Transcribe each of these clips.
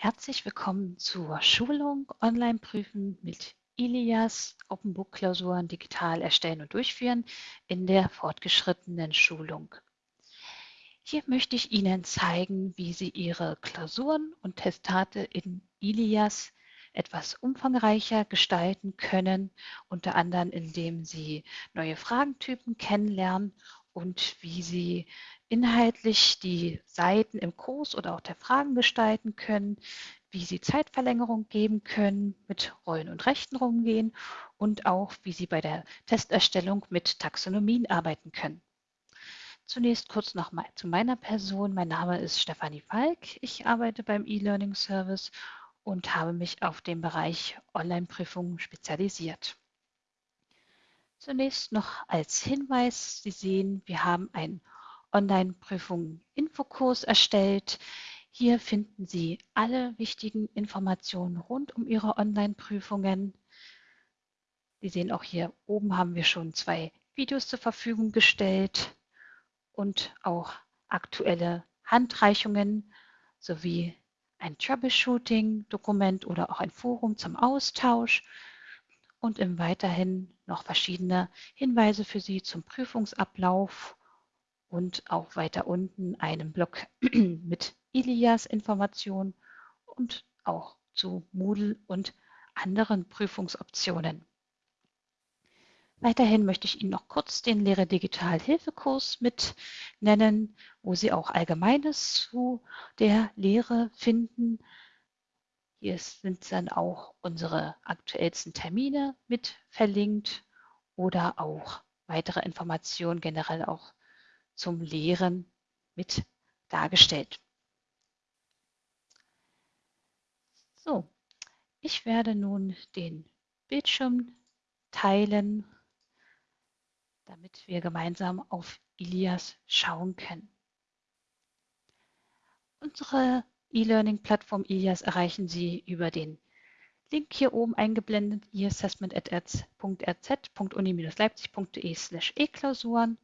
Herzlich willkommen zur Schulung Online prüfen mit Ilias Open Book Klausuren digital erstellen und durchführen in der fortgeschrittenen Schulung. Hier möchte ich Ihnen zeigen, wie Sie Ihre Klausuren und Testate in Ilias etwas umfangreicher gestalten können, unter anderem indem Sie neue Fragentypen kennenlernen und wie Sie inhaltlich die Seiten im Kurs oder auch der Fragen gestalten können, wie Sie Zeitverlängerung geben können, mit Rollen und Rechten rumgehen und auch, wie Sie bei der Testerstellung mit Taxonomien arbeiten können. Zunächst kurz noch mal zu meiner Person. Mein Name ist Stefanie Falk. Ich arbeite beim E-Learning Service und habe mich auf den Bereich Online-Prüfungen spezialisiert. Zunächst noch als Hinweis, Sie sehen, wir haben einen Online-Prüfungen-Infokurs erstellt. Hier finden Sie alle wichtigen Informationen rund um Ihre Online-Prüfungen. Sie sehen auch hier oben haben wir schon zwei Videos zur Verfügung gestellt und auch aktuelle Handreichungen sowie ein Troubleshooting-Dokument oder auch ein Forum zum Austausch und im weiterhin noch verschiedene Hinweise für Sie zum Prüfungsablauf und auch weiter unten einen Blog mit Ilias Informationen und auch zu Moodle und anderen Prüfungsoptionen. Weiterhin möchte ich Ihnen noch kurz den Lehre Digital Hilfekurs mit nennen, wo Sie auch Allgemeines zu der Lehre finden. Hier sind dann auch unsere aktuellsten Termine mit verlinkt oder auch weitere Informationen generell auch zum Lehren mit dargestellt. So, ich werde nun den Bildschirm teilen, damit wir gemeinsam auf Ilias schauen können. Unsere E-Learning-Plattform Ilias erreichen Sie über den Link hier oben eingeblendet, eassessment.rz.uni-leipzig.de slash e-Klausuren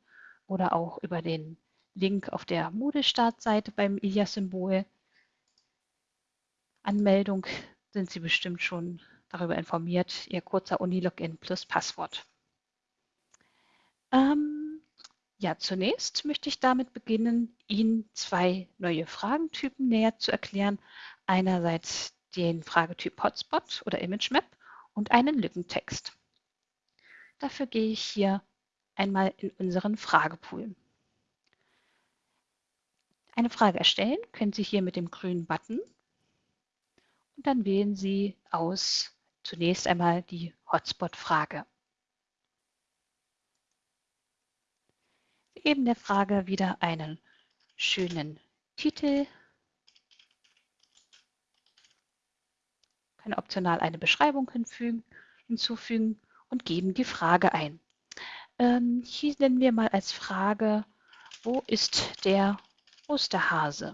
oder auch über den Link auf der Moodle-Startseite beim Ilias-Symbol. Anmeldung sind Sie bestimmt schon darüber informiert, Ihr kurzer Uni-Login plus Passwort. Ähm, ja, zunächst möchte ich damit beginnen, Ihnen zwei neue Fragentypen näher zu erklären. Einerseits den Fragetyp Hotspot oder ImageMap und einen Lückentext. Dafür gehe ich hier einmal in unseren Fragepool. Eine Frage erstellen können Sie hier mit dem grünen Button und dann wählen Sie aus zunächst einmal die Hotspot-Frage. Sie geben der Frage wieder einen schönen Titel, können optional eine Beschreibung hinzufügen und geben die Frage ein. Ähm, hier nennen wir mal als Frage, wo ist der Osterhase?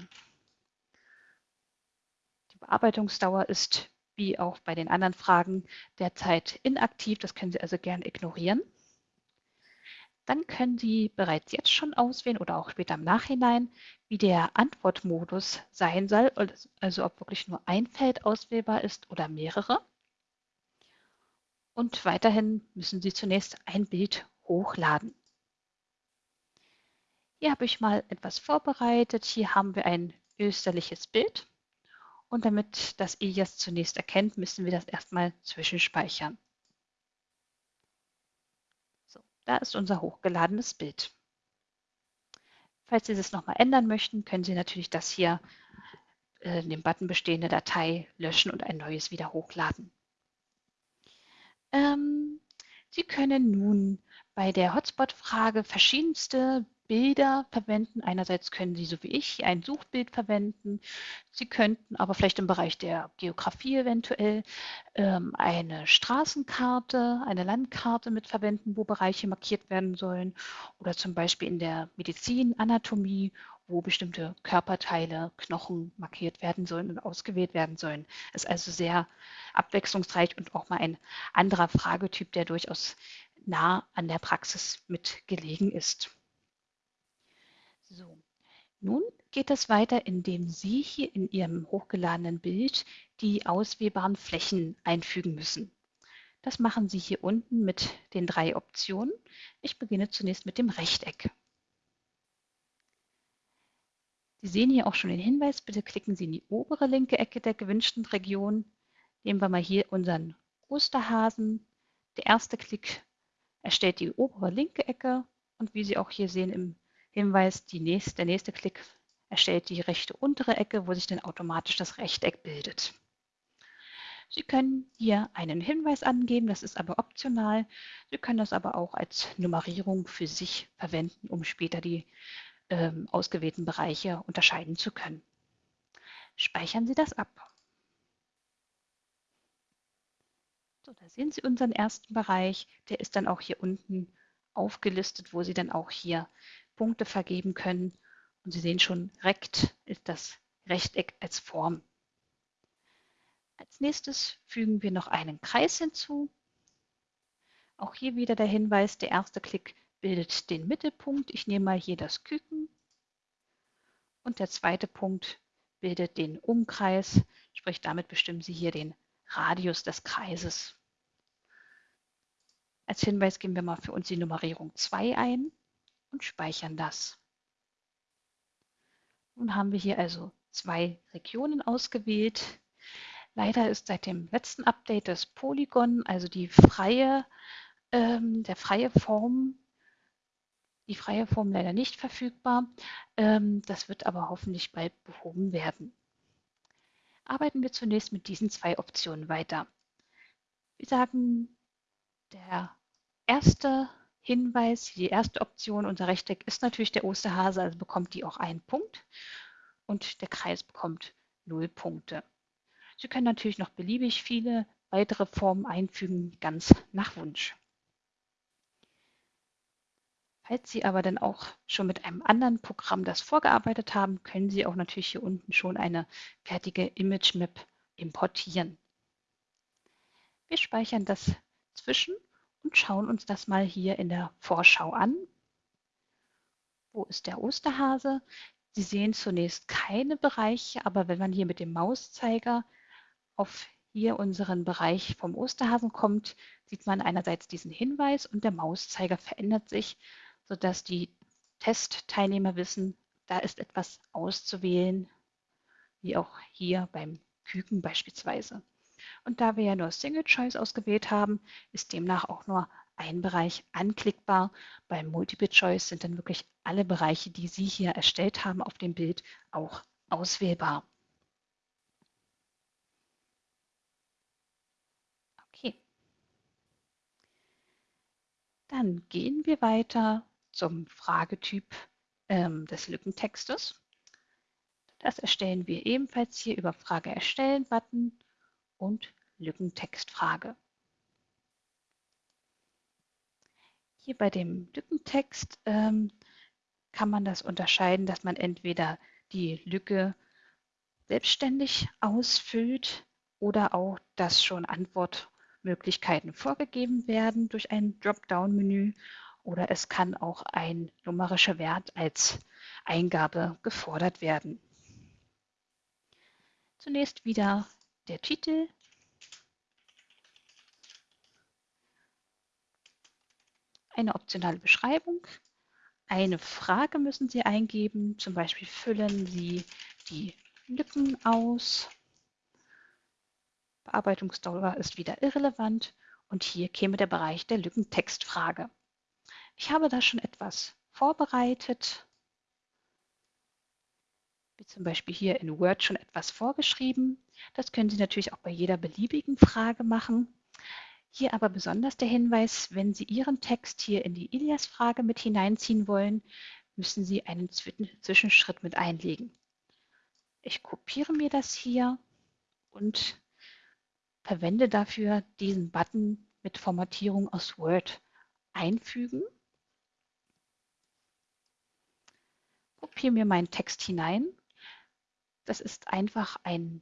Die Bearbeitungsdauer ist wie auch bei den anderen Fragen derzeit inaktiv. Das können Sie also gern ignorieren. Dann können Sie bereits jetzt schon auswählen oder auch später im Nachhinein, wie der Antwortmodus sein soll, also ob wirklich nur ein Feld auswählbar ist oder mehrere. Und weiterhin müssen Sie zunächst ein Bild hochladen. Hier habe ich mal etwas vorbereitet. Hier haben wir ein österliches Bild. Und damit das EJAS zunächst erkennt, müssen wir das erstmal zwischenspeichern. So, da ist unser hochgeladenes Bild. Falls Sie das nochmal ändern möchten, können Sie natürlich das hier äh, in dem Button bestehende Datei löschen und ein neues wieder hochladen. Ähm, Sie können nun bei der Hotspot-Frage verschiedenste Bilder verwenden. Einerseits können Sie, so wie ich, ein Suchbild verwenden. Sie könnten aber vielleicht im Bereich der Geografie eventuell ähm, eine Straßenkarte, eine Landkarte mit verwenden, wo Bereiche markiert werden sollen. Oder zum Beispiel in der Medizin, Anatomie, wo bestimmte Körperteile, Knochen markiert werden sollen und ausgewählt werden sollen. Ist also sehr abwechslungsreich und auch mal ein anderer Fragetyp, der durchaus nah an der Praxis mit gelegen ist. So, Nun geht es weiter, indem Sie hier in Ihrem hochgeladenen Bild die auswählbaren Flächen einfügen müssen. Das machen Sie hier unten mit den drei Optionen. Ich beginne zunächst mit dem Rechteck. Sie sehen hier auch schon den Hinweis, bitte klicken Sie in die obere linke Ecke der gewünschten Region. Nehmen wir mal hier unseren Osterhasen. Der erste Klick erstellt die obere linke Ecke und wie Sie auch hier sehen im Hinweis, nächste, der nächste Klick erstellt die rechte untere Ecke, wo sich dann automatisch das Rechteck bildet. Sie können hier einen Hinweis angeben, das ist aber optional. Sie können das aber auch als Nummerierung für sich verwenden, um später die ähm, ausgewählten Bereiche unterscheiden zu können. Speichern Sie das ab. So, da sehen Sie unseren ersten Bereich. Der ist dann auch hier unten aufgelistet, wo Sie dann auch hier Punkte vergeben können. Und Sie sehen schon, Rekt ist das Rechteck als Form. Als nächstes fügen wir noch einen Kreis hinzu. Auch hier wieder der Hinweis, der erste Klick bildet den Mittelpunkt. Ich nehme mal hier das Küken. Und der zweite Punkt bildet den Umkreis, sprich damit bestimmen Sie hier den Radius des Kreises. Als Hinweis geben wir mal für uns die Nummerierung 2 ein und speichern das. Nun haben wir hier also zwei Regionen ausgewählt. Leider ist seit dem letzten Update das Polygon, also die freie, ähm, der freie Form, die freie Form leider nicht verfügbar. Ähm, das wird aber hoffentlich bald behoben werden. Arbeiten wir zunächst mit diesen zwei Optionen weiter. Wir sagen, der erste Hinweis, die erste Option, unser Rechteck ist natürlich der Osterhase, also bekommt die auch einen Punkt und der Kreis bekommt null Punkte. Sie können natürlich noch beliebig viele weitere Formen einfügen, ganz nach Wunsch. Falls Sie aber dann auch schon mit einem anderen Programm das vorgearbeitet haben, können Sie auch natürlich hier unten schon eine fertige Image Map importieren. Wir speichern das zwischen und schauen uns das mal hier in der Vorschau an. Wo ist der Osterhase? Sie sehen zunächst keine Bereiche, aber wenn man hier mit dem Mauszeiger auf hier unseren Bereich vom Osterhasen kommt, sieht man einerseits diesen Hinweis und der Mauszeiger verändert sich, sodass die Testteilnehmer wissen, da ist etwas auszuwählen, wie auch hier beim Küken beispielsweise. Und da wir ja nur Single Choice ausgewählt haben, ist demnach auch nur ein Bereich anklickbar. Beim Multiple Choice sind dann wirklich alle Bereiche, die Sie hier erstellt haben auf dem Bild, auch auswählbar. Okay. Dann gehen wir weiter zum Fragetyp ähm, des Lückentextes. Das erstellen wir ebenfalls hier über Frage erstellen Button und Lückentextfrage. Hier bei dem Lückentext ähm, kann man das unterscheiden, dass man entweder die Lücke selbstständig ausfüllt oder auch, dass schon Antwortmöglichkeiten vorgegeben werden durch ein Dropdown-Menü oder es kann auch ein numerischer Wert als Eingabe gefordert werden. Zunächst wieder der Titel. Eine optionale Beschreibung. Eine Frage müssen Sie eingeben, zum Beispiel füllen Sie die Lücken aus. Bearbeitungsdauer ist wieder irrelevant und hier käme der Bereich der Lückentextfrage. Ich habe da schon etwas vorbereitet wie zum Beispiel hier in Word schon etwas vorgeschrieben. Das können Sie natürlich auch bei jeder beliebigen Frage machen. Hier aber besonders der Hinweis, wenn Sie Ihren Text hier in die Ilias-Frage mit hineinziehen wollen, müssen Sie einen Zwischenschritt mit einlegen. Ich kopiere mir das hier und verwende dafür diesen Button mit Formatierung aus Word einfügen. Kopiere mir meinen Text hinein das ist einfach ein,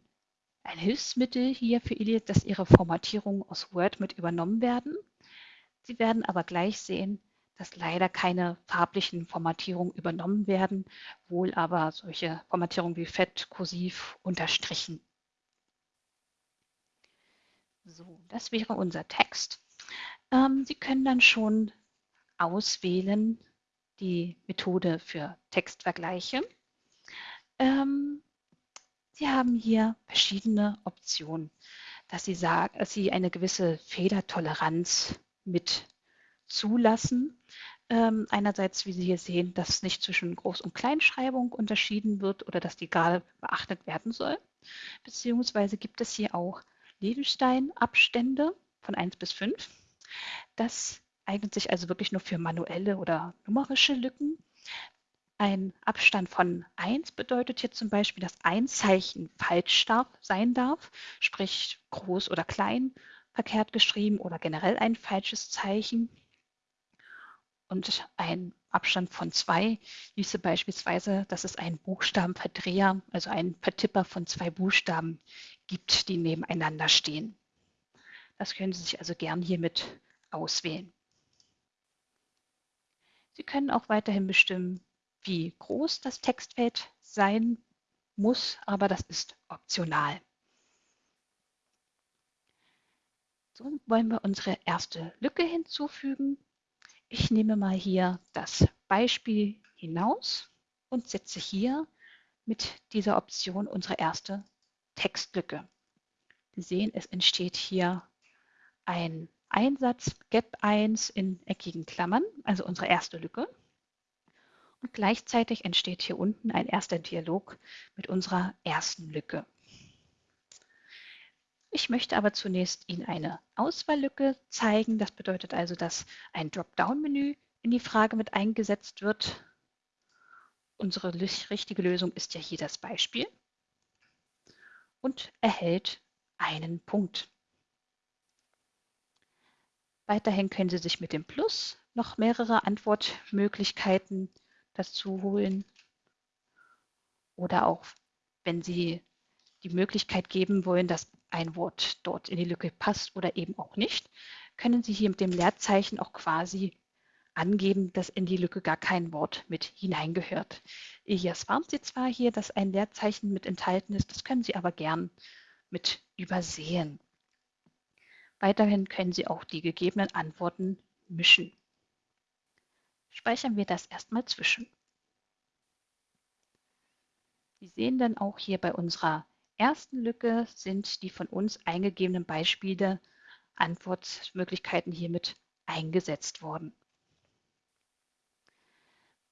ein Hilfsmittel hier für Iliad, dass Ihre Formatierungen aus Word mit übernommen werden. Sie werden aber gleich sehen, dass leider keine farblichen Formatierungen übernommen werden, wohl aber solche Formatierungen wie Fett, Kursiv, Unterstrichen. So, das wäre unser Text. Ähm, Sie können dann schon auswählen die Methode für Textvergleiche. Ähm, Sie haben hier verschiedene Optionen, dass Sie, sagen, dass Sie eine gewisse Fehlertoleranz mit zulassen. Ähm, einerseits, wie Sie hier sehen, dass nicht zwischen Groß- und Kleinschreibung unterschieden wird oder dass die gerade beachtet werden soll. Beziehungsweise gibt es hier auch Lebenstein-Abstände von 1 bis 5. Das eignet sich also wirklich nur für manuelle oder numerische Lücken. Ein Abstand von 1 bedeutet hier zum Beispiel, dass ein Zeichen falsch darf, sein darf, sprich groß oder klein verkehrt geschrieben oder generell ein falsches Zeichen. Und ein Abstand von 2 ließe beispielsweise, dass es einen Buchstabenverdreher, also einen Vertipper von zwei Buchstaben gibt, die nebeneinander stehen. Das können Sie sich also gern hiermit auswählen. Sie können auch weiterhin bestimmen, wie groß das Textfeld sein muss, aber das ist optional. So wollen wir unsere erste Lücke hinzufügen. Ich nehme mal hier das Beispiel hinaus und setze hier mit dieser Option unsere erste Textlücke. Sie sehen, es entsteht hier ein Einsatz Gap 1 in eckigen Klammern, also unsere erste Lücke. Und gleichzeitig entsteht hier unten ein erster Dialog mit unserer ersten Lücke. Ich möchte aber zunächst Ihnen eine Auswahllücke zeigen. Das bedeutet also, dass ein Dropdown-Menü in die Frage mit eingesetzt wird. Unsere richtige Lösung ist ja hier das Beispiel und erhält einen Punkt. Weiterhin können Sie sich mit dem Plus noch mehrere Antwortmöglichkeiten dazu holen. Oder auch, wenn Sie die Möglichkeit geben wollen, dass ein Wort dort in die Lücke passt oder eben auch nicht, können Sie hier mit dem Leerzeichen auch quasi angeben, dass in die Lücke gar kein Wort mit hineingehört. Elias warnt Sie zwar hier, dass ein Leerzeichen mit enthalten ist, das können Sie aber gern mit übersehen. Weiterhin können Sie auch die gegebenen Antworten mischen. Speichern wir das erstmal zwischen. Sie sehen dann auch hier bei unserer ersten Lücke sind die von uns eingegebenen Beispiele, Antwortmöglichkeiten hiermit eingesetzt worden.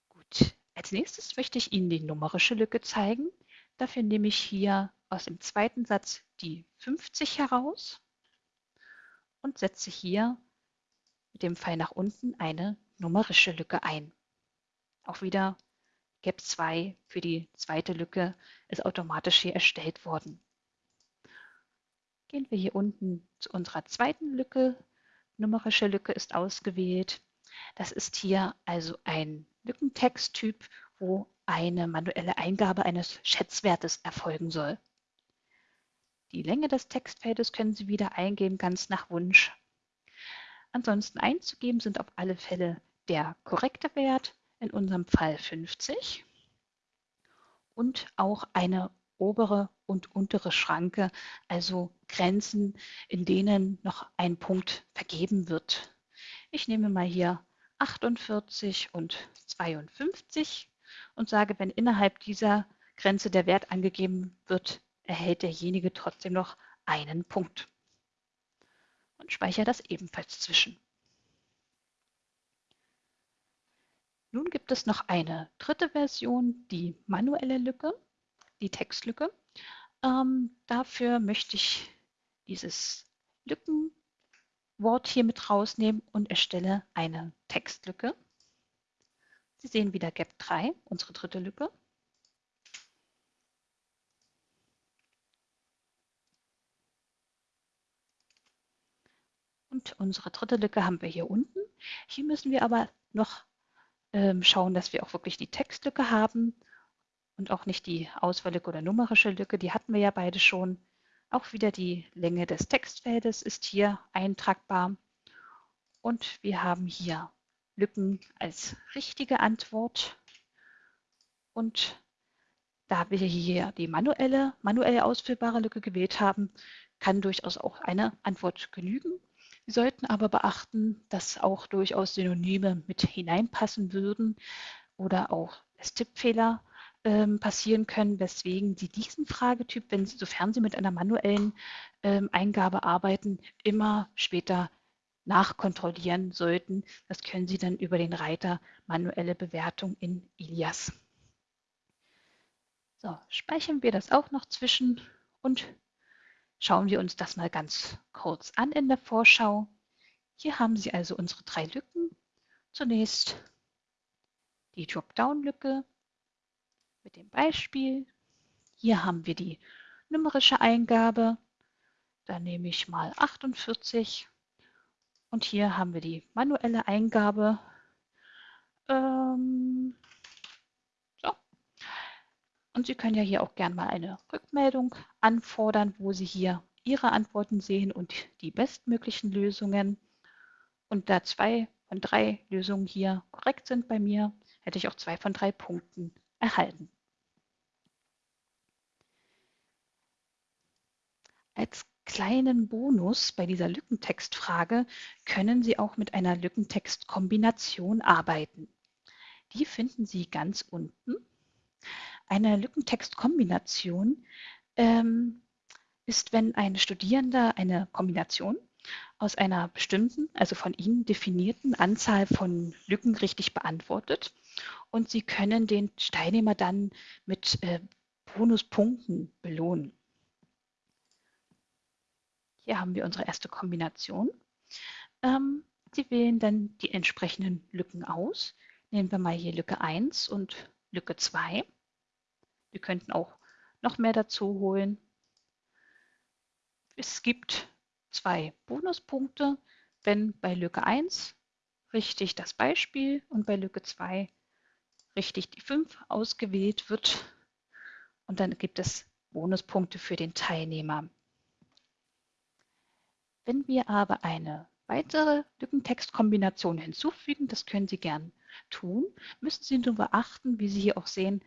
Gut, als nächstes möchte ich Ihnen die numerische Lücke zeigen. Dafür nehme ich hier aus dem zweiten Satz die 50 heraus und setze hier mit dem Pfeil nach unten eine numerische Lücke ein. Auch wieder Gap 2 für die zweite Lücke ist automatisch hier erstellt worden. Gehen wir hier unten zu unserer zweiten Lücke. Numerische Lücke ist ausgewählt. Das ist hier also ein Lückentexttyp, wo eine manuelle Eingabe eines Schätzwertes erfolgen soll. Die Länge des Textfeldes können Sie wieder eingeben, ganz nach Wunsch. Ansonsten einzugeben sind auf alle Fälle der korrekte Wert, in unserem Fall 50, und auch eine obere und untere Schranke, also Grenzen, in denen noch ein Punkt vergeben wird. Ich nehme mal hier 48 und 52 und sage, wenn innerhalb dieser Grenze der Wert angegeben wird, erhält derjenige trotzdem noch einen Punkt. Und speichere das ebenfalls zwischen. Nun gibt es noch eine dritte Version, die manuelle Lücke, die Textlücke. Ähm, dafür möchte ich dieses Lückenwort hier mit rausnehmen und erstelle eine Textlücke. Sie sehen wieder Gap 3, unsere dritte Lücke. Und unsere dritte Lücke haben wir hier unten. Hier müssen wir aber noch ähm, schauen, dass wir auch wirklich die Textlücke haben und auch nicht die Auswahllücke oder numerische Lücke. Die hatten wir ja beide schon. Auch wieder die Länge des Textfeldes ist hier eintragbar. Und wir haben hier Lücken als richtige Antwort. Und da wir hier die manuelle, manuell ausfüllbare Lücke gewählt haben, kann durchaus auch eine Antwort genügen. Sie sollten aber beachten, dass auch durchaus Synonyme mit hineinpassen würden oder auch als Tippfehler ähm, passieren können, weswegen Sie diesen Fragetyp, wenn Sie, sofern Sie mit einer manuellen ähm, Eingabe arbeiten, immer später nachkontrollieren sollten. Das können Sie dann über den Reiter manuelle Bewertung in Ilias. So, speichern wir das auch noch zwischen und schauen wir uns das mal ganz kurz an in der Vorschau. Hier haben Sie also unsere drei Lücken. Zunächst die Dropdown-Lücke mit dem Beispiel. Hier haben wir die numerische Eingabe. Da nehme ich mal 48 und hier haben wir die manuelle Eingabe. Ähm. Und Sie können ja hier auch gerne mal eine Rückmeldung anfordern, wo Sie hier Ihre Antworten sehen und die bestmöglichen Lösungen. Und da zwei von drei Lösungen hier korrekt sind bei mir, hätte ich auch zwei von drei Punkten erhalten. Als kleinen Bonus bei dieser Lückentextfrage können Sie auch mit einer Lückentextkombination arbeiten. Die finden Sie ganz unten. Eine Lückentextkombination ähm, ist, wenn ein Studierender eine Kombination aus einer bestimmten, also von Ihnen definierten Anzahl von Lücken richtig beantwortet und Sie können den Teilnehmer dann mit äh, Bonuspunkten belohnen. Hier haben wir unsere erste Kombination. Ähm, Sie wählen dann die entsprechenden Lücken aus. Nehmen wir mal hier Lücke 1 und Lücke 2. Wir könnten auch noch mehr dazu holen. Es gibt zwei Bonuspunkte, wenn bei Lücke 1 richtig das Beispiel und bei Lücke 2 richtig die 5 ausgewählt wird. Und dann gibt es Bonuspunkte für den Teilnehmer. Wenn wir aber eine weitere Lückentextkombination hinzufügen, das können Sie gern tun, müssen Sie nur beachten, wie Sie hier auch sehen,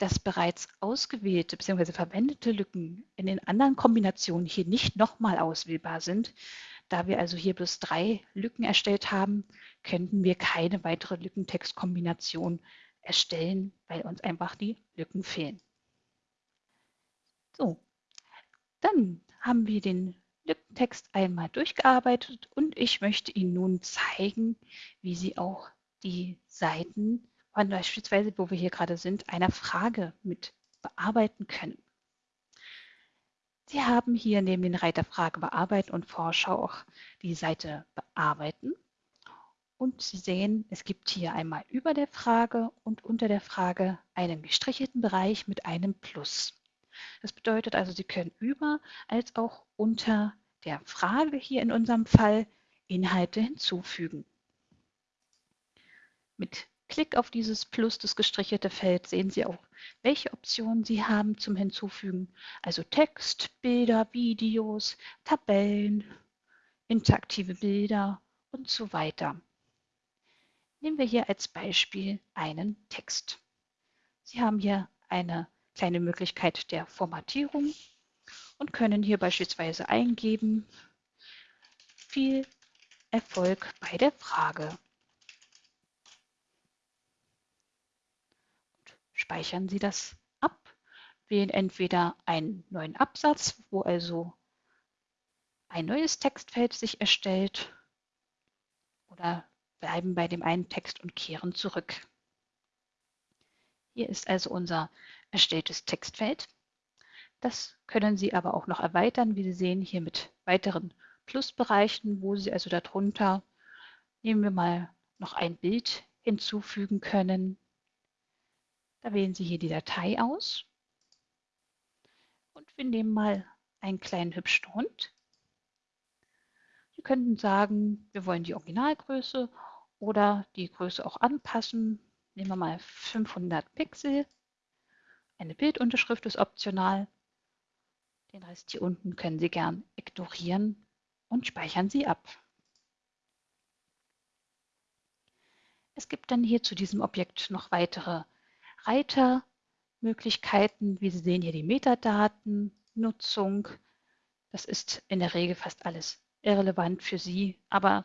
dass bereits ausgewählte bzw. verwendete Lücken in den anderen Kombinationen hier nicht nochmal auswählbar sind. Da wir also hier bloß drei Lücken erstellt haben, könnten wir keine weitere Lückentextkombination erstellen, weil uns einfach die Lücken fehlen. So, dann haben wir den Lippentext einmal durchgearbeitet und ich möchte Ihnen nun zeigen, wie Sie auch die Seiten, beispielsweise wo wir hier gerade sind, einer Frage mit bearbeiten können. Sie haben hier neben den Reiter Frage bearbeiten und Vorschau auch die Seite bearbeiten. Und Sie sehen, es gibt hier einmal über der Frage und unter der Frage einen gestrichelten Bereich mit einem Plus. Das bedeutet also, Sie können über als auch unter der Frage hier in unserem Fall Inhalte hinzufügen. Mit Klick auf dieses Plus, das gestrichelte Feld, sehen Sie auch, welche Optionen Sie haben zum Hinzufügen. Also Text, Bilder, Videos, Tabellen, interaktive Bilder und so weiter. Nehmen wir hier als Beispiel einen Text. Sie haben hier eine kleine Möglichkeit der Formatierung und können hier beispielsweise eingeben, viel Erfolg bei der Frage. Speichern Sie das ab, wählen entweder einen neuen Absatz, wo also ein neues Textfeld sich erstellt oder bleiben bei dem einen Text und kehren zurück. Hier ist also unser erstelltes Textfeld. Das können Sie aber auch noch erweitern, wie Sie sehen, hier mit weiteren Plusbereichen, wo Sie also darunter, nehmen wir mal noch ein Bild hinzufügen können. Da wählen Sie hier die Datei aus und wir nehmen mal einen kleinen hübschen Hund. Sie könnten sagen, wir wollen die Originalgröße oder die Größe auch anpassen. Nehmen wir mal 500 Pixel. Eine Bildunterschrift ist optional. Den Rest hier unten können Sie gern ignorieren und speichern Sie ab. Es gibt dann hier zu diesem Objekt noch weitere Reitermöglichkeiten. Wie Sie sehen hier die Metadaten, Nutzung. Das ist in der Regel fast alles irrelevant für Sie, aber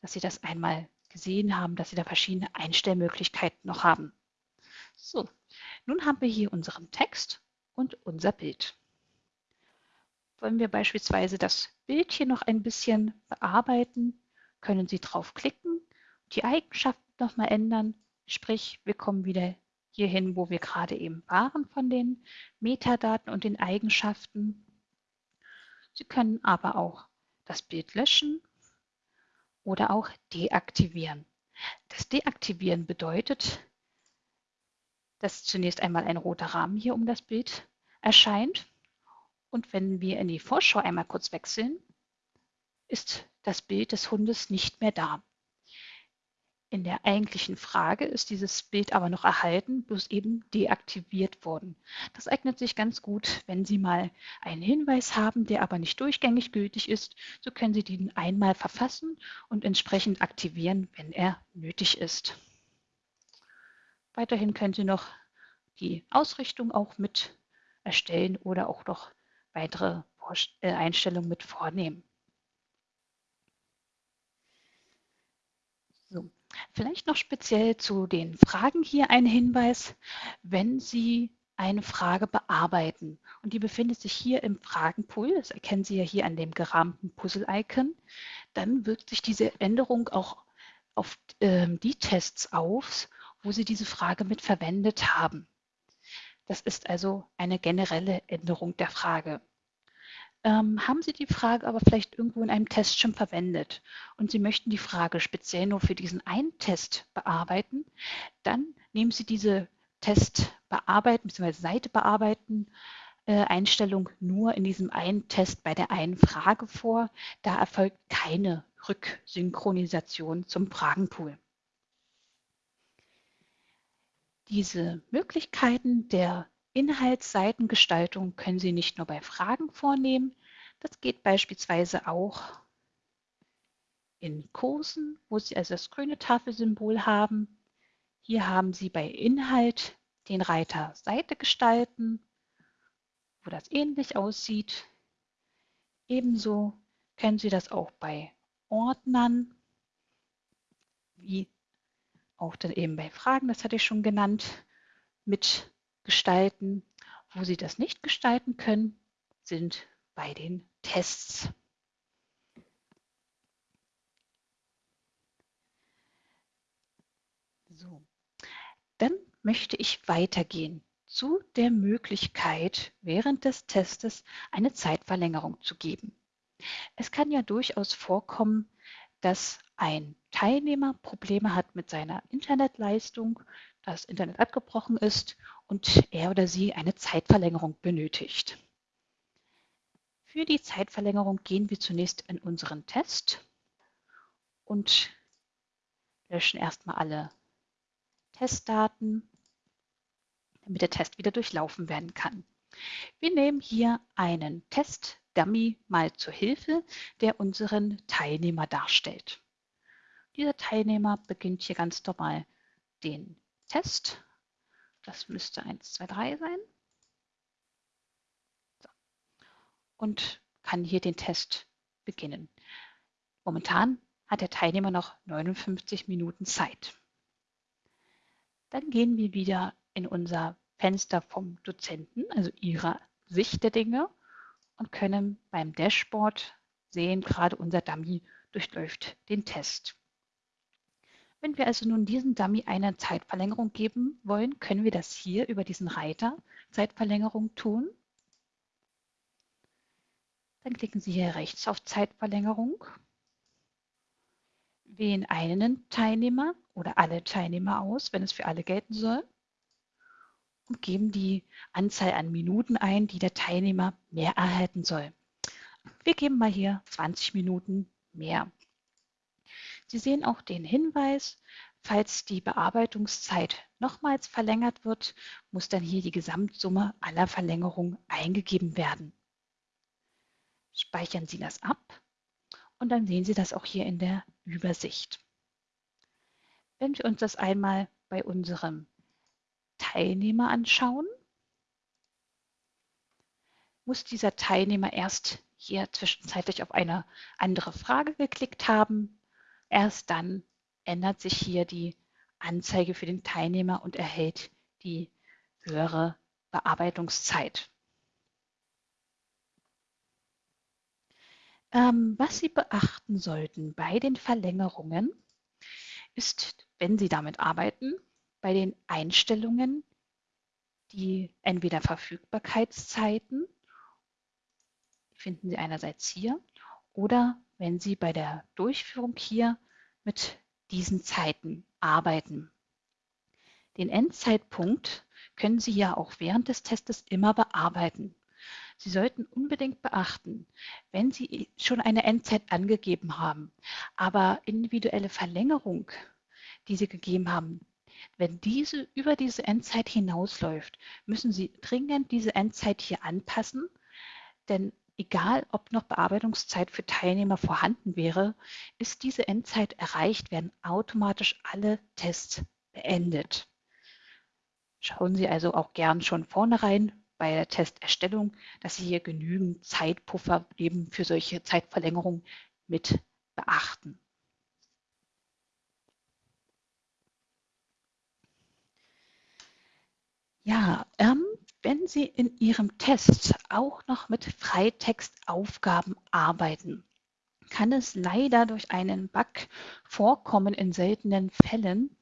dass Sie das einmal gesehen haben, dass Sie da verschiedene Einstellmöglichkeiten noch haben. So, nun haben wir hier unseren Text und unser Bild. Wollen wir beispielsweise das Bild hier noch ein bisschen bearbeiten, können Sie draufklicken, die Eigenschaften nochmal ändern, sprich wir kommen wieder hierhin, wo wir gerade eben waren von den Metadaten und den Eigenschaften. Sie können aber auch das Bild löschen oder auch deaktivieren. Das Deaktivieren bedeutet, dass zunächst einmal ein roter Rahmen hier um das Bild erscheint. Und wenn wir in die Vorschau einmal kurz wechseln, ist das Bild des Hundes nicht mehr da. In der eigentlichen Frage ist dieses Bild aber noch erhalten, bloß eben deaktiviert worden. Das eignet sich ganz gut, wenn Sie mal einen Hinweis haben, der aber nicht durchgängig gültig ist. So können Sie den einmal verfassen und entsprechend aktivieren, wenn er nötig ist. Weiterhin können Sie noch die Ausrichtung auch mit erstellen oder auch noch weitere äh, Einstellungen mit vornehmen. So. Vielleicht noch speziell zu den Fragen hier ein Hinweis. Wenn Sie eine Frage bearbeiten und die befindet sich hier im Fragenpool, das erkennen Sie ja hier an dem gerahmten Puzzle-Icon, dann wirkt sich diese Änderung auch auf äh, die Tests aus, wo Sie diese Frage mit verwendet haben. Das ist also eine generelle Änderung der Frage. Ähm, haben Sie die Frage aber vielleicht irgendwo in einem Test schon verwendet und Sie möchten die Frage speziell nur für diesen einen Test bearbeiten, dann nehmen Sie diese Test bearbeiten bzw. Seite bearbeiten äh, Einstellung nur in diesem einen Test bei der einen Frage vor. Da erfolgt keine Rücksynchronisation zum Fragenpool. Diese Möglichkeiten der Inhaltsseitengestaltung können Sie nicht nur bei Fragen vornehmen, das geht beispielsweise auch in Kursen, wo Sie also das grüne Tafelsymbol haben. Hier haben Sie bei Inhalt den Reiter Seite gestalten, wo das ähnlich aussieht. Ebenso können Sie das auch bei Ordnern, wie auch dann eben bei Fragen, das hatte ich schon genannt, mit gestalten. Wo Sie das nicht gestalten können, sind bei den Tests. So, dann möchte ich weitergehen zu der Möglichkeit, während des Testes eine Zeitverlängerung zu geben. Es kann ja durchaus vorkommen, dass ein Teilnehmer Probleme hat mit seiner Internetleistung, das Internet abgebrochen ist und er oder sie eine Zeitverlängerung benötigt. Für die Zeitverlängerung gehen wir zunächst in unseren Test und löschen erstmal alle Testdaten, damit der Test wieder durchlaufen werden kann. Wir nehmen hier einen Test-Dummy mal zur Hilfe, der unseren Teilnehmer darstellt. Dieser Teilnehmer beginnt hier ganz normal den Test. Das müsste 1, 2, 3 sein. So. Und kann hier den Test beginnen. Momentan hat der Teilnehmer noch 59 Minuten Zeit. Dann gehen wir wieder in unser Fenster vom Dozenten, also ihrer Sicht der Dinge und können beim Dashboard sehen, gerade unser Dummy durchläuft den Test. Wenn wir also nun diesem Dummy eine Zeitverlängerung geben wollen, können wir das hier über diesen Reiter Zeitverlängerung tun. Dann klicken Sie hier rechts auf Zeitverlängerung, wählen einen Teilnehmer oder alle Teilnehmer aus, wenn es für alle gelten soll und geben die Anzahl an Minuten ein, die der Teilnehmer mehr erhalten soll. Wir geben mal hier 20 Minuten mehr. Sie sehen auch den Hinweis, falls die Bearbeitungszeit nochmals verlängert wird, muss dann hier die Gesamtsumme aller Verlängerungen eingegeben werden. Speichern Sie das ab und dann sehen Sie das auch hier in der Übersicht. Wenn wir uns das einmal bei unserem Teilnehmer anschauen, muss dieser Teilnehmer erst hier zwischenzeitlich auf eine andere Frage geklickt haben. Erst dann ändert sich hier die Anzeige für den Teilnehmer und erhält die höhere Bearbeitungszeit. Ähm, was Sie beachten sollten bei den Verlängerungen ist, wenn Sie damit arbeiten, bei den Einstellungen die entweder Verfügbarkeitszeiten, finden Sie einerseits hier, oder wenn Sie bei der Durchführung hier mit diesen Zeiten arbeiten. Den Endzeitpunkt können Sie ja auch während des Testes immer bearbeiten. Sie sollten unbedingt beachten, wenn Sie schon eine Endzeit angegeben haben, aber individuelle Verlängerung, die Sie gegeben haben, wenn diese über diese Endzeit hinausläuft, müssen Sie dringend diese Endzeit hier anpassen, denn egal ob noch Bearbeitungszeit für Teilnehmer vorhanden wäre, ist diese Endzeit erreicht, werden automatisch alle Tests beendet. Schauen Sie also auch gern schon vornherein bei der Testerstellung, dass Sie hier genügend Zeitpuffer eben für solche Zeitverlängerungen mit beachten. Ja, ähm, wenn Sie in Ihrem Test auch noch mit Freitextaufgaben arbeiten, kann es leider durch einen Bug vorkommen in seltenen Fällen,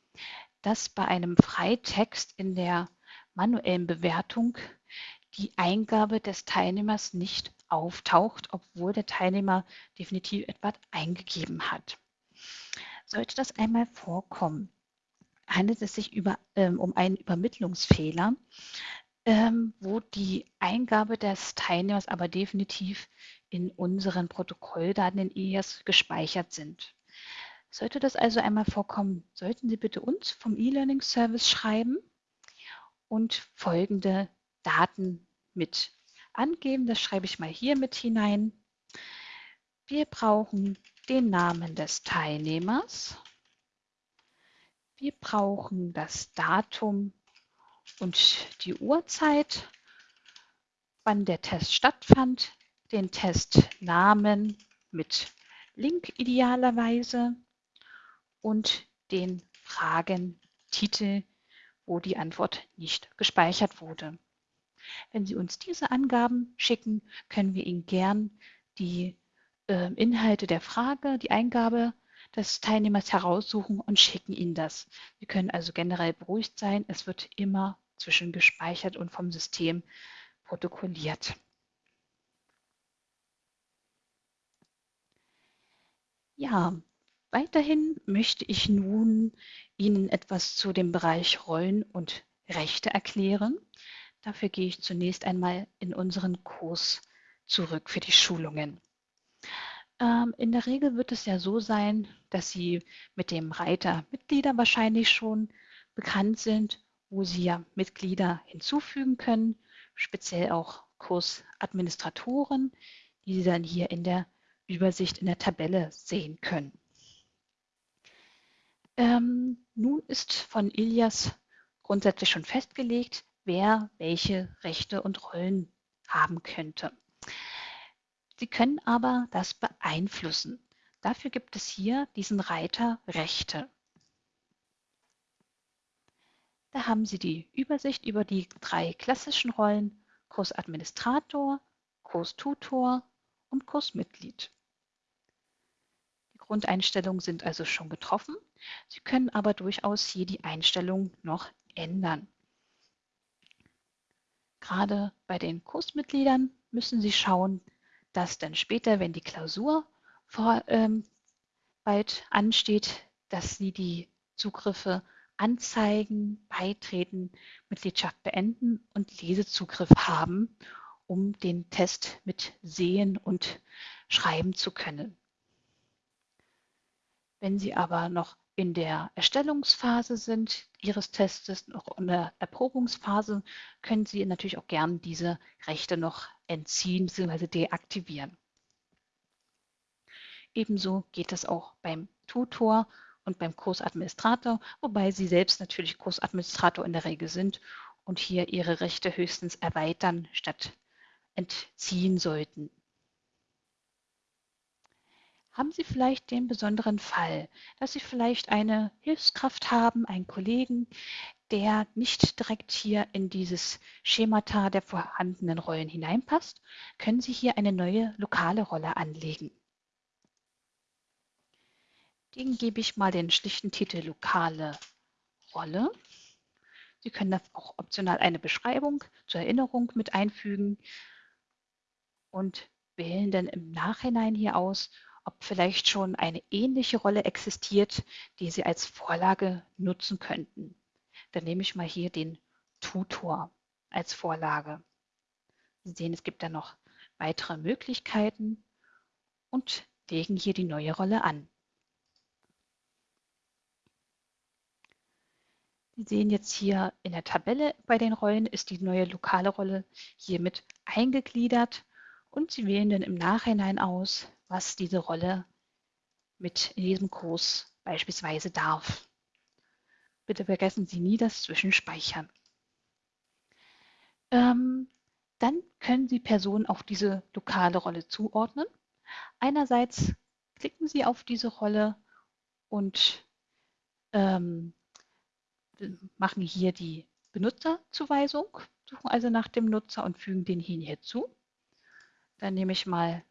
dass bei einem Freitext in der manuellen Bewertung die Eingabe des Teilnehmers nicht auftaucht, obwohl der Teilnehmer definitiv etwas eingegeben hat. Sollte das einmal vorkommen, handelt es sich über, ähm, um einen Übermittlungsfehler, ähm, wo die Eingabe des Teilnehmers aber definitiv in unseren Protokolldaten in EAS gespeichert sind. Sollte das also einmal vorkommen, sollten Sie bitte uns vom E-Learning Service schreiben und folgende Daten mit angeben. Das schreibe ich mal hier mit hinein. Wir brauchen den Namen des Teilnehmers. Wir brauchen das Datum und die Uhrzeit, wann der Test stattfand, den Testnamen mit Link idealerweise und den Fragentitel, wo die Antwort nicht gespeichert wurde. Wenn Sie uns diese Angaben schicken, können wir Ihnen gern die äh, Inhalte der Frage, die Eingabe des Teilnehmers heraussuchen und schicken Ihnen das. Sie können also generell beruhigt sein, es wird immer zwischengespeichert und vom System protokolliert. Ja, weiterhin möchte ich nun Ihnen etwas zu dem Bereich Rollen und Rechte erklären. Dafür gehe ich zunächst einmal in unseren Kurs zurück für die Schulungen. Ähm, in der Regel wird es ja so sein, dass Sie mit dem Reiter Mitglieder wahrscheinlich schon bekannt sind, wo Sie ja Mitglieder hinzufügen können, speziell auch Kursadministratoren, die Sie dann hier in der Übersicht in der Tabelle sehen können. Ähm, nun ist von Ilias grundsätzlich schon festgelegt, wer welche Rechte und Rollen haben könnte. Sie können aber das beeinflussen. Dafür gibt es hier diesen Reiter Rechte. Da haben Sie die Übersicht über die drei klassischen Rollen Kursadministrator, Kurstutor und Kursmitglied. Die Grundeinstellungen sind also schon getroffen. Sie können aber durchaus hier die Einstellung noch ändern. Gerade bei den Kursmitgliedern müssen Sie schauen, dass dann später, wenn die Klausur vor, ähm, bald ansteht, dass Sie die Zugriffe anzeigen, beitreten, Mitgliedschaft beenden und Lesezugriff haben, um den Test mit sehen und schreiben zu können. Wenn Sie aber noch in der Erstellungsphase sind Ihres Testes, noch in der Erprobungsphase, können Sie natürlich auch gern diese Rechte noch entziehen bzw. deaktivieren. Ebenso geht es auch beim Tutor und beim Kursadministrator, wobei Sie selbst natürlich Kursadministrator in der Regel sind und hier Ihre Rechte höchstens erweitern statt entziehen sollten. Haben Sie vielleicht den besonderen Fall, dass Sie vielleicht eine Hilfskraft haben, einen Kollegen, der nicht direkt hier in dieses Schemata der vorhandenen Rollen hineinpasst, können Sie hier eine neue lokale Rolle anlegen. Den gebe ich mal den schlichten Titel lokale Rolle. Sie können da auch optional eine Beschreibung zur Erinnerung mit einfügen und wählen dann im Nachhinein hier aus, ob vielleicht schon eine ähnliche Rolle existiert, die Sie als Vorlage nutzen könnten. Dann nehme ich mal hier den Tutor als Vorlage. Sie sehen, es gibt da noch weitere Möglichkeiten und legen hier die neue Rolle an. Sie sehen jetzt hier in der Tabelle bei den Rollen ist die neue lokale Rolle hiermit eingegliedert und Sie wählen dann im Nachhinein aus, was diese Rolle mit in diesem Kurs beispielsweise darf. Bitte vergessen Sie nie das Zwischenspeichern. Ähm, dann können Sie Personen auf diese lokale Rolle zuordnen. Einerseits klicken Sie auf diese Rolle und ähm, machen hier die Benutzerzuweisung, suchen also nach dem Nutzer und fügen den hier hinzu. Dann nehme ich mal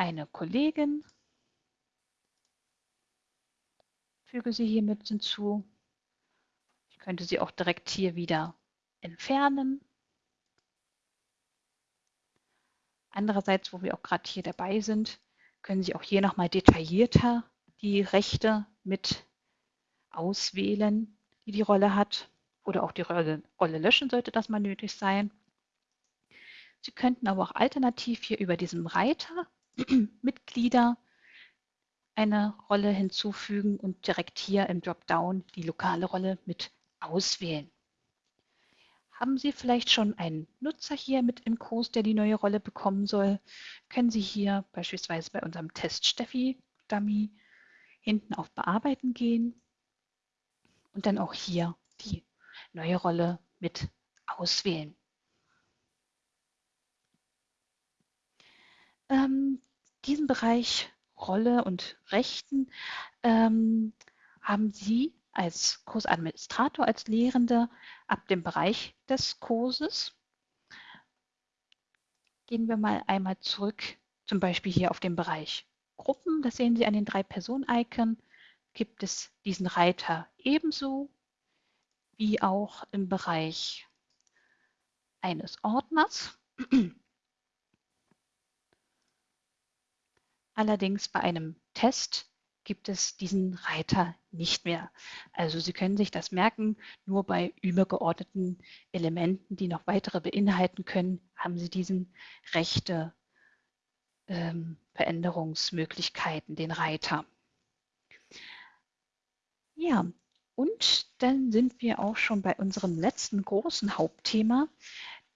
eine Kollegin, füge sie hier mit hinzu. Ich könnte sie auch direkt hier wieder entfernen. Andererseits, wo wir auch gerade hier dabei sind, können Sie auch hier nochmal detaillierter die Rechte mit auswählen, die die Rolle hat. Oder auch die Rolle, Rolle löschen, sollte das mal nötig sein. Sie könnten aber auch alternativ hier über diesem Reiter Mitglieder eine Rolle hinzufügen und direkt hier im Dropdown die lokale Rolle mit auswählen. Haben Sie vielleicht schon einen Nutzer hier mit im Kurs, der die neue Rolle bekommen soll, können Sie hier beispielsweise bei unserem Test Steffi Dummy hinten auf Bearbeiten gehen und dann auch hier die neue Rolle mit auswählen. Ähm, diesen Bereich Rolle und Rechten ähm, haben Sie als Kursadministrator, als Lehrende ab dem Bereich des Kurses. Gehen wir mal einmal zurück, zum Beispiel hier auf den Bereich Gruppen. Das sehen Sie an den drei Personen-Icon. Gibt es diesen Reiter ebenso wie auch im Bereich eines Ordners. Allerdings bei einem Test gibt es diesen Reiter nicht mehr. Also Sie können sich das merken, nur bei übergeordneten Elementen, die noch weitere beinhalten können, haben Sie diesen rechte ähm, Veränderungsmöglichkeiten, den Reiter. Ja, und dann sind wir auch schon bei unserem letzten großen Hauptthema,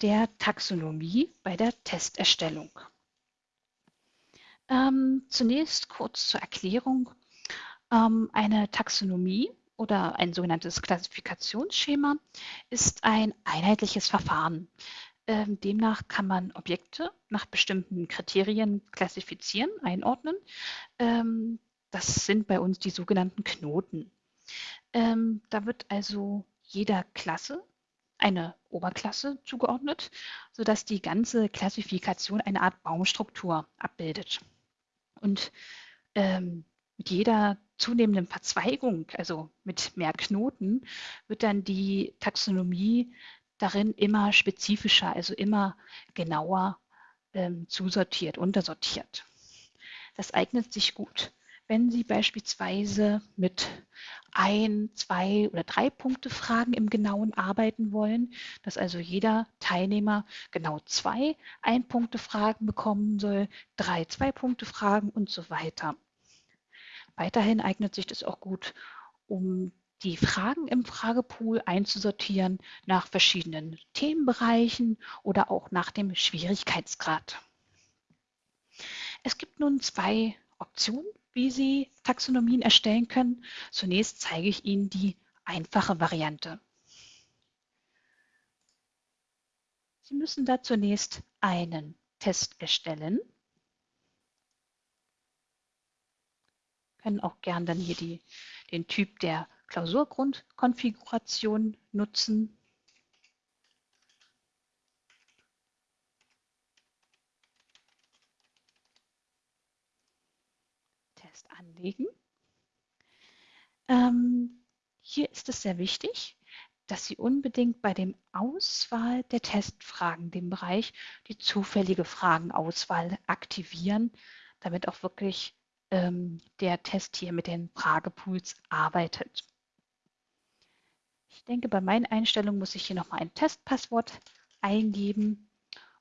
der Taxonomie bei der Testerstellung. Ähm, zunächst kurz zur Erklärung. Ähm, eine Taxonomie oder ein sogenanntes Klassifikationsschema ist ein einheitliches Verfahren. Ähm, demnach kann man Objekte nach bestimmten Kriterien klassifizieren, einordnen. Ähm, das sind bei uns die sogenannten Knoten. Ähm, da wird also jeder Klasse eine Oberklasse zugeordnet, sodass die ganze Klassifikation eine Art Baumstruktur abbildet. Und ähm, mit jeder zunehmenden Verzweigung, also mit mehr Knoten, wird dann die Taxonomie darin immer spezifischer, also immer genauer ähm, zusortiert, untersortiert. Das eignet sich gut, wenn Sie beispielsweise mit ein, zwei oder drei Punkte Fragen im Genauen arbeiten wollen, dass also jeder Teilnehmer genau zwei Ein-Punkte Fragen bekommen soll, drei Zwei-Punkte Fragen und so weiter. Weiterhin eignet sich das auch gut, um die Fragen im Fragepool einzusortieren nach verschiedenen Themenbereichen oder auch nach dem Schwierigkeitsgrad. Es gibt nun zwei Optionen, wie Sie Taxonomien erstellen können. Zunächst zeige ich Ihnen die einfache Variante. Sie müssen da zunächst einen Test erstellen. Können auch gern dann hier die, den Typ der Klausurgrundkonfiguration nutzen. Test anlegen. Ähm, hier ist es sehr wichtig, dass Sie unbedingt bei dem Auswahl der Testfragen, dem Bereich die zufällige Fragenauswahl aktivieren, damit auch wirklich ähm, der Test hier mit den Fragepools arbeitet. Ich denke, bei meinen Einstellungen muss ich hier nochmal ein Testpasswort eingeben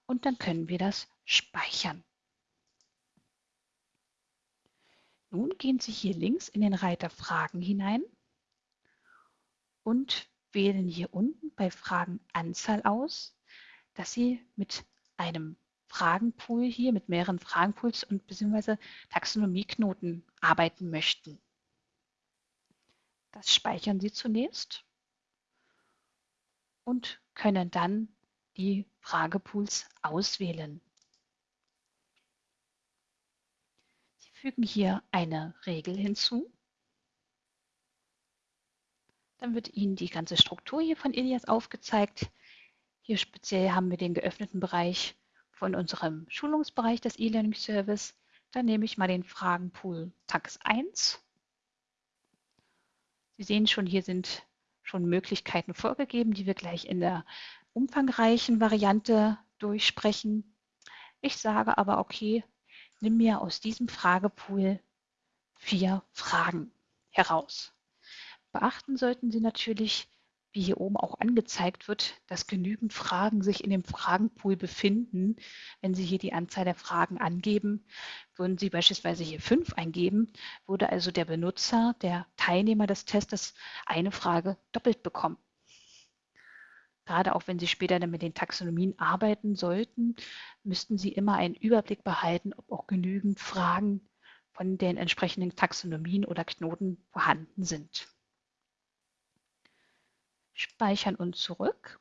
und dann können wir das speichern. Nun gehen Sie hier links in den Reiter Fragen hinein und wählen hier unten bei Fragenanzahl aus, dass Sie mit einem Fragenpool hier, mit mehreren Fragenpools und bzw. Taxonomieknoten arbeiten möchten. Das speichern Sie zunächst und können dann die Fragepools auswählen. Sie fügen hier eine Regel hinzu dann wird Ihnen die ganze Struktur hier von Ilias aufgezeigt. Hier speziell haben wir den geöffneten Bereich von unserem Schulungsbereich des E-Learning Service. Dann nehme ich mal den Fragenpool Tax 1. Sie sehen schon, hier sind schon Möglichkeiten vorgegeben, die wir gleich in der umfangreichen Variante durchsprechen. Ich sage aber, okay, nimm mir aus diesem Fragepool vier Fragen heraus. Beachten sollten Sie natürlich, wie hier oben auch angezeigt wird, dass genügend Fragen sich in dem Fragenpool befinden. Wenn Sie hier die Anzahl der Fragen angeben, würden Sie beispielsweise hier fünf eingeben, würde also der Benutzer, der Teilnehmer des Tests eine Frage doppelt bekommen. Gerade auch wenn Sie später dann mit den Taxonomien arbeiten sollten, müssten Sie immer einen Überblick behalten, ob auch genügend Fragen von den entsprechenden Taxonomien oder Knoten vorhanden sind speichern und zurück.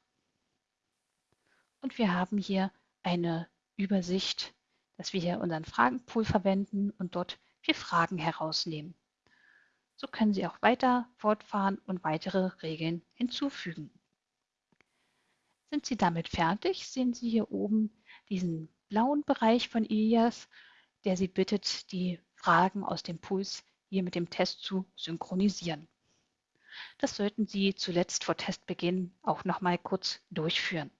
Und wir haben hier eine Übersicht, dass wir hier unseren Fragenpool verwenden und dort vier Fragen herausnehmen. So können Sie auch weiter fortfahren und weitere Regeln hinzufügen. Sind Sie damit fertig, sehen Sie hier oben diesen blauen Bereich von Ilias, der Sie bittet, die Fragen aus dem Puls hier mit dem Test zu synchronisieren. Das sollten Sie zuletzt vor Testbeginn auch noch mal kurz durchführen.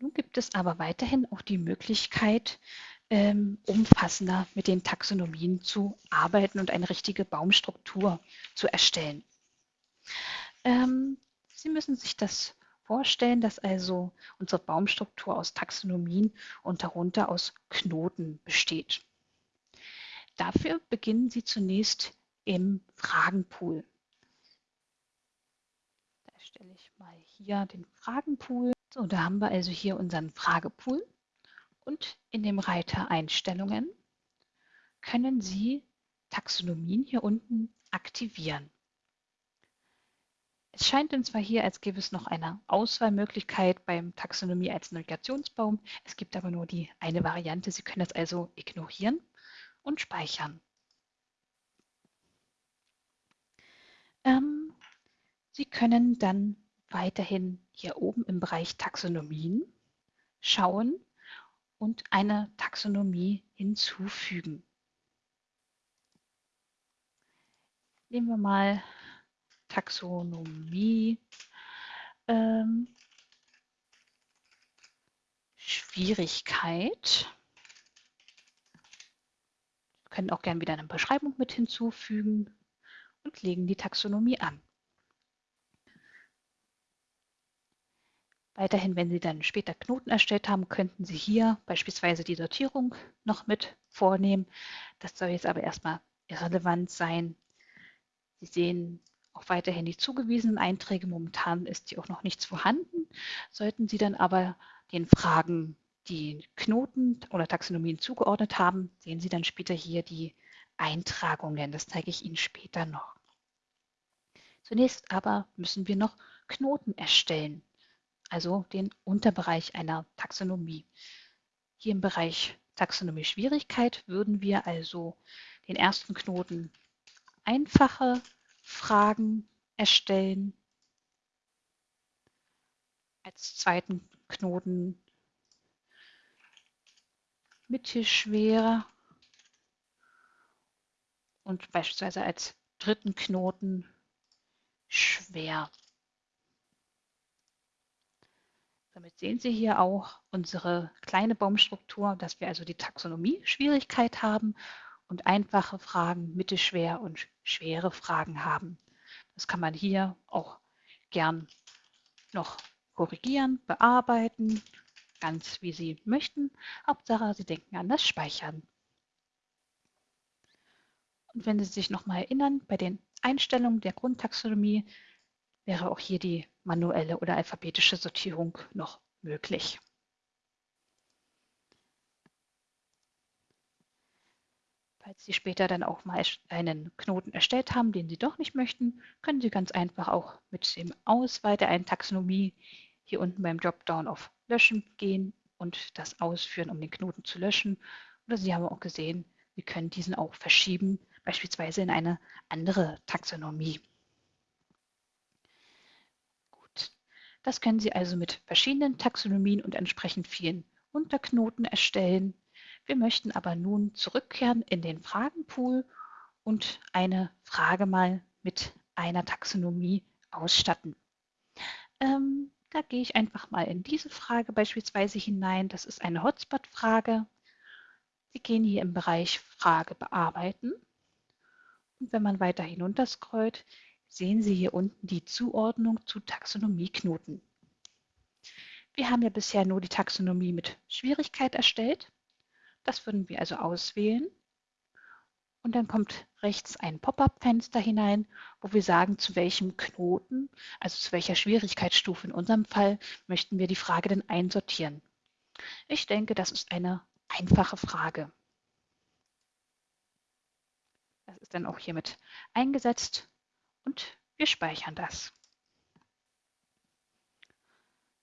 Nun gibt es aber weiterhin auch die Möglichkeit, ähm, umfassender mit den Taxonomien zu arbeiten und eine richtige Baumstruktur zu erstellen. Ähm, Sie müssen sich das vorstellen, dass also unsere Baumstruktur aus Taxonomien und darunter aus Knoten besteht. Dafür beginnen Sie zunächst im Fragenpool. Da stelle ich mal hier den Fragenpool. So, da haben wir also hier unseren Fragepool und in dem Reiter Einstellungen können Sie Taxonomien hier unten aktivieren. Es scheint uns zwar hier, als gäbe es noch eine Auswahlmöglichkeit beim Taxonomie als Navigationsbaum. Es gibt aber nur die eine Variante. Sie können das also ignorieren und speichern. Ähm, Sie können dann weiterhin hier oben im Bereich Taxonomien schauen und eine Taxonomie hinzufügen. Nehmen wir mal Taxonomie. Ähm, Schwierigkeit. Wir können auch gerne wieder eine Beschreibung mit hinzufügen und legen die Taxonomie an. Weiterhin, wenn Sie dann später Knoten erstellt haben, könnten Sie hier beispielsweise die Sortierung noch mit vornehmen. Das soll jetzt aber erstmal irrelevant sein. Sie sehen auch weiterhin die zugewiesenen Einträge. Momentan ist hier auch noch nichts vorhanden. Sollten Sie dann aber den Fragen die Knoten oder Taxonomien zugeordnet haben, sehen Sie dann später hier die Eintragungen. Das zeige ich Ihnen später noch. Zunächst aber müssen wir noch Knoten erstellen, also den Unterbereich einer Taxonomie. Hier im Bereich Taxonomie Schwierigkeit würden wir also den ersten Knoten einfache Fragen erstellen, als zweiten Knoten. Mittelschwer und beispielsweise als dritten Knoten schwer. Damit sehen Sie hier auch unsere kleine Baumstruktur, dass wir also die Taxonomie-Schwierigkeit haben und einfache Fragen, mittelschwer und schwere Fragen haben. Das kann man hier auch gern noch korrigieren, bearbeiten, ganz wie Sie möchten. Hauptsache, Sie denken an das Speichern. Und wenn Sie sich nochmal erinnern, bei den Einstellungen der Grundtaxonomie wäre auch hier die manuelle oder alphabetische Sortierung noch möglich. Falls Sie später dann auch mal einen Knoten erstellt haben, den Sie doch nicht möchten, können Sie ganz einfach auch mit dem Auswahl der einen Taxonomie hier unten beim Dropdown auf Löschen gehen und das ausführen, um den Knoten zu löschen. Oder Sie haben auch gesehen, Sie können diesen auch verschieben, beispielsweise in eine andere Taxonomie. Gut, das können Sie also mit verschiedenen Taxonomien und entsprechend vielen Unterknoten erstellen. Wir möchten aber nun zurückkehren in den Fragenpool und eine Frage mal mit einer Taxonomie ausstatten. Ähm, da gehe ich einfach mal in diese Frage beispielsweise hinein. Das ist eine Hotspot-Frage. Sie gehen hier im Bereich Frage bearbeiten. Und wenn man weiter hinunter scrollt, sehen Sie hier unten die Zuordnung zu Taxonomieknoten. Wir haben ja bisher nur die Taxonomie mit Schwierigkeit erstellt. Das würden wir also auswählen und dann kommt rechts ein Pop-up-Fenster hinein, wo wir sagen, zu welchem Knoten, also zu welcher Schwierigkeitsstufe in unserem Fall, möchten wir die Frage denn einsortieren. Ich denke, das ist eine einfache Frage. Das ist dann auch hiermit eingesetzt und wir speichern das.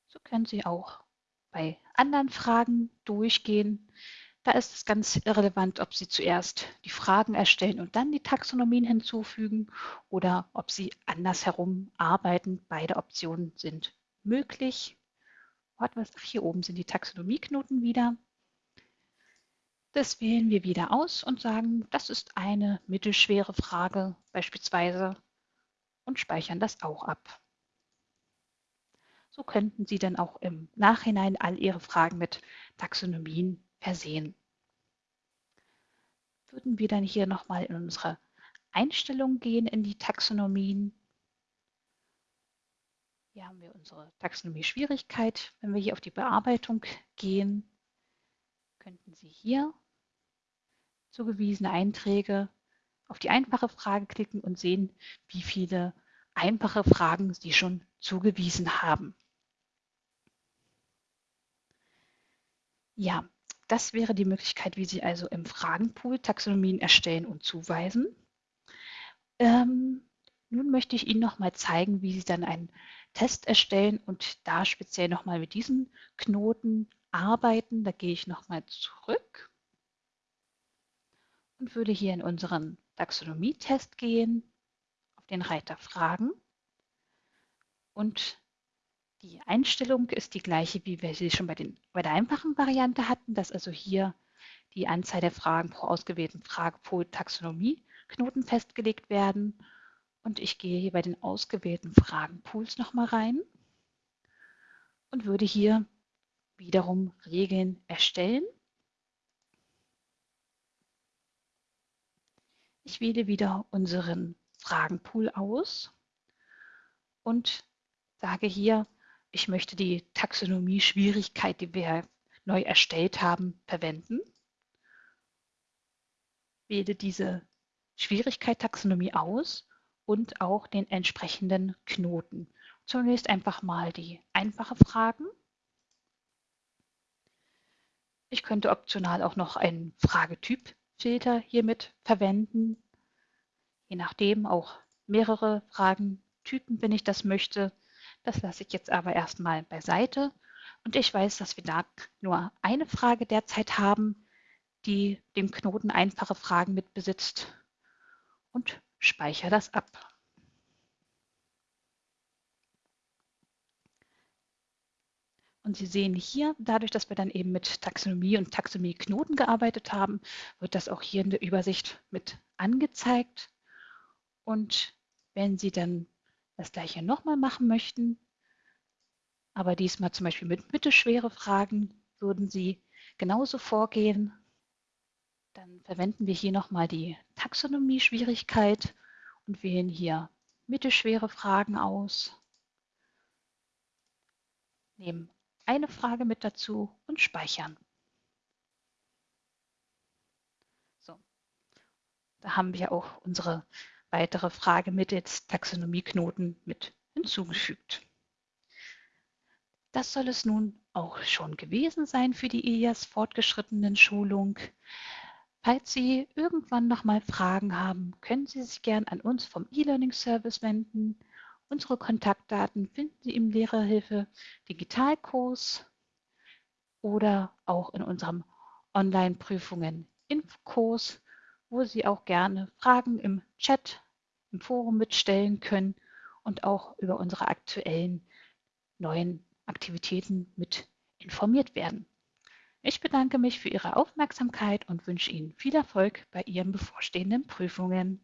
So können Sie auch bei anderen Fragen durchgehen. Da ist es ganz irrelevant, ob Sie zuerst die Fragen erstellen und dann die Taxonomien hinzufügen oder ob Sie andersherum arbeiten. Beide Optionen sind möglich. Ach, hier oben sind die Taxonomieknoten wieder. Das wählen wir wieder aus und sagen, das ist eine mittelschwere Frage beispielsweise und speichern das auch ab. So könnten Sie dann auch im Nachhinein all Ihre Fragen mit Taxonomien versehen. Würden wir dann hier nochmal in unsere Einstellungen gehen, in die Taxonomien. Hier haben wir unsere Taxonomie-Schwierigkeit. Wenn wir hier auf die Bearbeitung gehen, könnten Sie hier zugewiesene Einträge auf die einfache Frage klicken und sehen, wie viele einfache Fragen Sie schon zugewiesen haben. Ja, das wäre die Möglichkeit, wie Sie also im Fragenpool Taxonomien erstellen und zuweisen. Ähm, nun möchte ich Ihnen noch mal zeigen, wie Sie dann einen Test erstellen und da speziell noch mal mit diesen Knoten arbeiten. Da gehe ich noch mal zurück und würde hier in unseren Taxonomie-Test gehen, auf den Reiter Fragen und die Einstellung ist die gleiche, wie wir sie schon bei, den, bei der einfachen Variante hatten, dass also hier die Anzahl der Fragen pro ausgewählten Fragepol Taxonomie Knoten festgelegt werden. Und ich gehe hier bei den ausgewählten Fragenpools nochmal rein und würde hier wiederum Regeln erstellen. Ich wähle wieder unseren Fragenpool aus und sage hier, ich möchte die Taxonomie-Schwierigkeit, die wir neu erstellt haben, verwenden. Wähle diese Schwierigkeit Taxonomie aus und auch den entsprechenden Knoten. Zunächst einfach mal die einfache Fragen. Ich könnte optional auch noch einen Fragetypfilter hiermit verwenden, je nachdem auch mehrere Fragentypen, wenn ich das möchte. Das lasse ich jetzt aber erstmal beiseite. Und ich weiß, dass wir da nur eine Frage derzeit haben, die dem Knoten einfache Fragen mit besitzt und speichere das ab. Und Sie sehen hier, dadurch, dass wir dann eben mit Taxonomie und Taxonomie-Knoten gearbeitet haben, wird das auch hier in der Übersicht mit angezeigt. Und wenn Sie dann das gleiche nochmal machen möchten, aber diesmal zum Beispiel mit mittelschwere Fragen, würden Sie genauso vorgehen. Dann verwenden wir hier nochmal die Taxonomie-Schwierigkeit und wählen hier mittelschwere Fragen aus. Nehmen eine Frage mit dazu und speichern. So, da haben wir auch unsere weitere Frage mit jetzt Taxonomieknoten mit hinzugefügt. Das soll es nun auch schon gewesen sein für die IAS fortgeschrittenen Schulung. Falls Sie irgendwann noch mal Fragen haben, können Sie sich gern an uns vom E-Learning Service wenden. Unsere Kontaktdaten finden Sie im Lehrerhilfe Digitalkurs oder auch in unserem Online-Prüfungen Infokurs, wo Sie auch gerne Fragen im Chat, im Forum mitstellen können und auch über unsere aktuellen neuen Aktivitäten mit informiert werden. Ich bedanke mich für Ihre Aufmerksamkeit und wünsche Ihnen viel Erfolg bei Ihren bevorstehenden Prüfungen.